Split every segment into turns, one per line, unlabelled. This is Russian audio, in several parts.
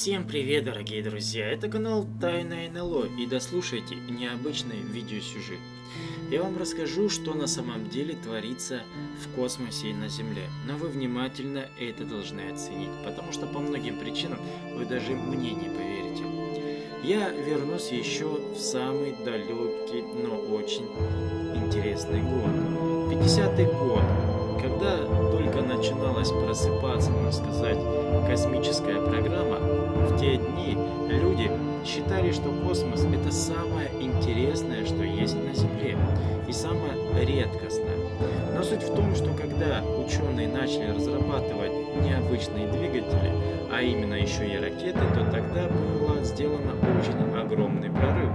Всем привет, дорогие друзья! Это канал Тайна НЛО и дослушайте необычный видеосюжет. Я вам расскажу, что на самом деле творится в космосе и на Земле. Но вы внимательно это должны оценить, потому что по многим причинам вы даже мне не поверите. Я вернусь еще в самый далекий, но очень интересный год. 50-й год, когда только начиналась просыпаться, можно сказать, космическая программа, в те дни люди считали, что космос это самое интересное, что есть на Земле, и самое редкостное. Но суть в том, что когда ученые начали разрабатывать необычные двигатели, а именно еще и ракеты, то тогда было сделано очень огромный прорыв.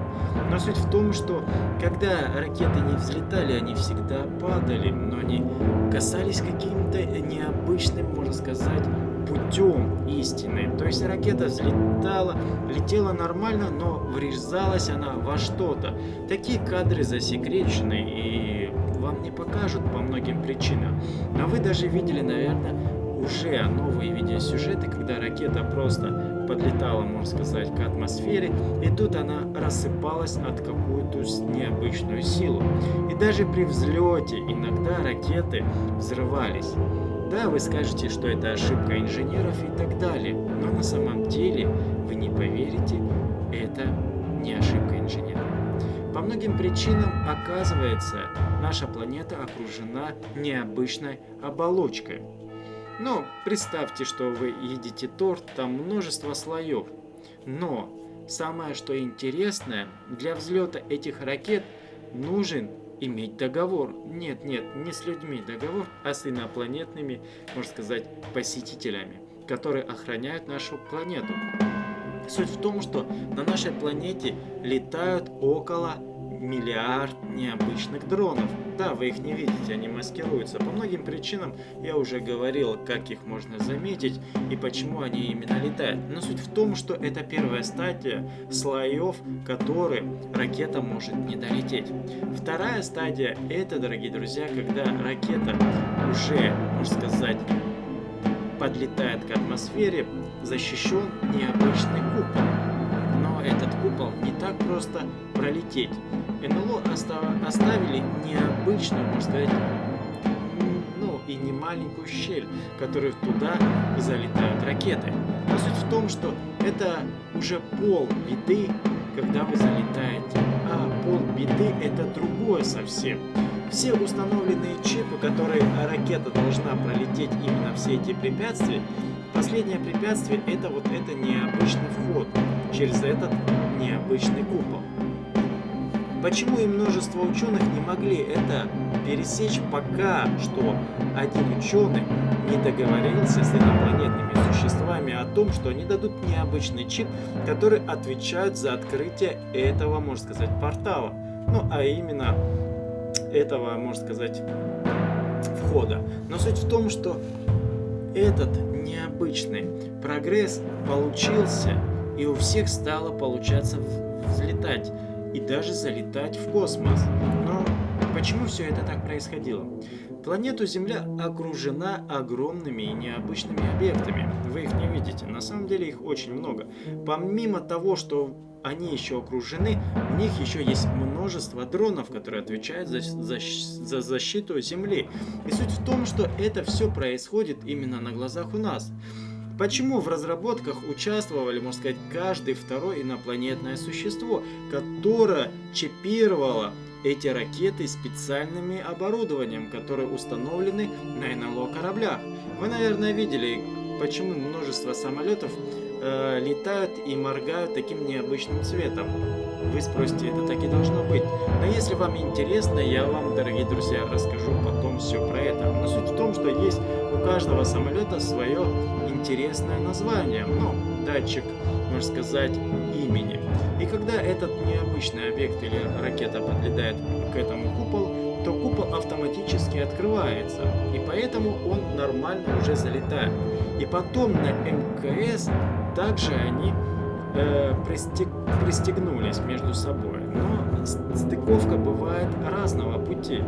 Но суть в том, что когда ракеты не взлетали, они всегда падали, но они касались каким-то необычным, можно сказать, путем истины. То есть ракета взлетала, летела нормально, но врезалась она во что-то. Такие кадры засекречены и вам не покажут по многим причинам. Но вы даже видели, наверное, уже новые видеосюжеты, когда ракета просто подлетала, можно сказать, к атмосфере, и тут она рассыпалась от какую-то необычную силу. И даже при взлете иногда ракеты взрывались. Да, вы скажете, что это ошибка инженеров и так далее, но на самом деле, вы не поверите, это не ошибка инженеров. По многим причинам, оказывается, наша планета окружена необычной оболочкой. Но представьте, что вы едите торт, там множество слоев. Но самое что интересное, для взлета этих ракет нужен иметь договор. Нет, нет, не с людьми договор, а с инопланетными, можно сказать, посетителями, которые охраняют нашу планету. Суть в том, что на нашей планете летают около миллиард необычных дронов. Да, вы их не видите, они маскируются. По многим причинам я уже говорил, как их можно заметить и почему они именно летают. Но суть в том, что это первая стадия слоев, которые ракета может не долететь. Вторая стадия это, дорогие друзья, когда ракета уже, можно сказать, подлетает к атмосфере, защищен необычный купол. Этот купол не так просто пролететь. НЛО оставили необычную, можно сказать, ну и не маленькую щель, которую туда залетают ракеты. Но суть в том, что это уже пол беды, когда вы залетаете. А пол беды это другое совсем. Все установленные чипы, которые ракета должна пролететь именно все эти препятствия, последнее препятствие это вот это необычный вход через этот необычный купол. Почему и множество ученых не могли это пересечь пока что один ученый не договорился с инопланетными существами о том, что они дадут необычный чип, который отвечает за открытие этого, можно сказать, портала. Ну, а именно этого, можно сказать, входа. Но суть в том, что этот необычный прогресс получился, и у всех стало получаться взлетать и даже залетать в космос. Но почему все это так происходило? Планету Земля окружена огромными и необычными объектами. Вы их не видите, на самом деле их очень много. Помимо того, что они еще окружены, у них еще есть множество дронов, которые отвечают за, за, за защиту Земли. И суть в том, что это все происходит именно на глазах у нас. Почему в разработках участвовали, можно сказать, каждый второй инопланетное существо, которое чипировало эти ракеты специальными оборудованием, которые установлены на НЛО кораблях. Вы, наверное, видели, почему множество самолетов э, летают и моргают таким необычным цветом. Вы спросите, это так и должно быть. Но если вам интересно, я вам, дорогие друзья, расскажу потом все про это. Но суть в том, что есть у каждого самолета свое интересное название. Ну, датчик, можно сказать, имени. И когда этот необычный объект или ракета подлетает к этому куполу, то купол автоматически открывается. И поэтому он нормально уже залетает. И потом на МКС также они э, пристег, пристегнулись между собой. Но стыковка бывает разного пути.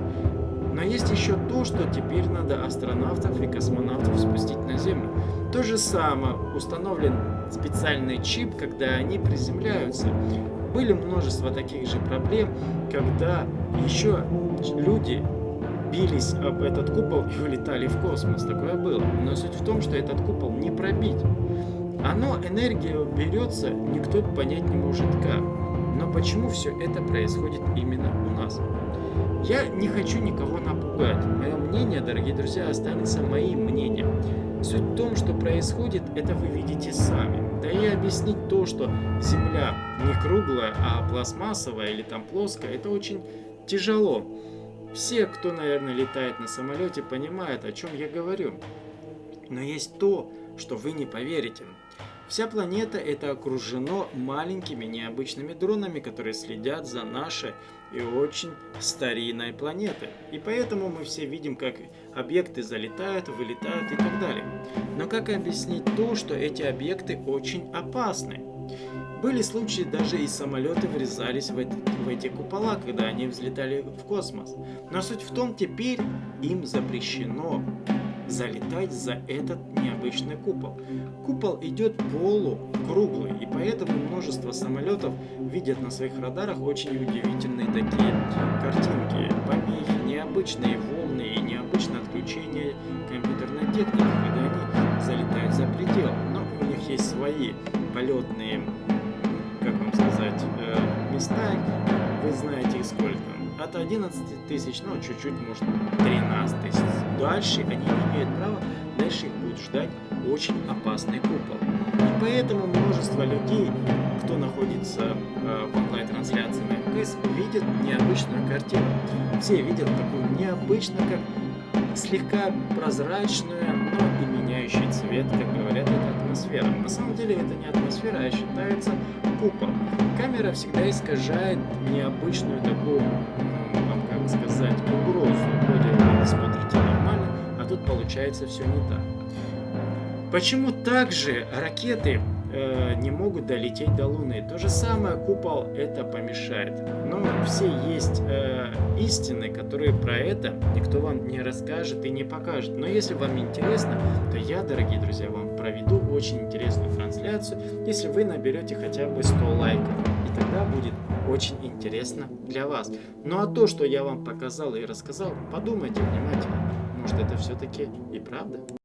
Но есть еще то, что теперь надо астронавтов и космонавтов спустить на Землю. То же самое установлен специальный чип, когда они приземляются. Были множество таких же проблем, когда еще люди бились об этот купол и улетали в космос. Такое было. Но суть в том, что этот купол не пробить. Оно, энергия берется, никто понять не может как. Но почему все это происходит именно у нас? Я не хочу никого напугать. Мое мнение, дорогие друзья, останется моим мнением. Суть в том, что происходит, это вы видите сами. Да и объяснить то, что Земля не круглая, а пластмассовая или там плоская, это очень тяжело. Все, кто, наверное, летает на самолете, понимают, о чем я говорю. Но есть то, что вы не поверите. Вся планета это окружено маленькими необычными дронами, которые следят за нашей и очень старинной планетой. И поэтому мы все видим, как объекты залетают, вылетают и так далее. Но как объяснить то, что эти объекты очень опасны? Были случаи, даже и самолеты врезались в, эти, в эти купола, когда они взлетали в космос. Но суть в том, теперь им запрещено залетать за этот необычный купол. Купол идет полукруглый, и поэтому множество самолетов видят на своих радарах очень удивительные такие картинки, помехи, необычные волны и необычное отключение компьютерной техники, когда они залетают за предел. Но у них есть свои полетные, как вам сказать, э, места, вы знаете их сколько от 11 тысяч, ну чуть-чуть, может 13 тысяч. Дальше они не имеют права, дальше их будет ждать очень опасный купол. И поэтому множество людей, кто находится э, в онлайн-трансляции на МКС, видят необычную картину. Все видят такую необычную, как слегка прозрачную, но и меняющий цвет, как говорят, это атмосфера. На самом деле это не атмосфера, а считается купол. Камера всегда искажает необычную такую, получается все не так. Почему также ракеты э, не могут долететь до Луны? То же самое купол это помешает. Но все есть э, истины, которые про это никто вам не расскажет и не покажет. Но если вам интересно, то я, дорогие друзья, вам проведу очень интересную трансляцию, если вы наберете хотя бы 100 лайков. И тогда будет очень интересно для вас. Ну а то, что я вам показал и рассказал, подумайте внимательно. Может это все-таки и правда?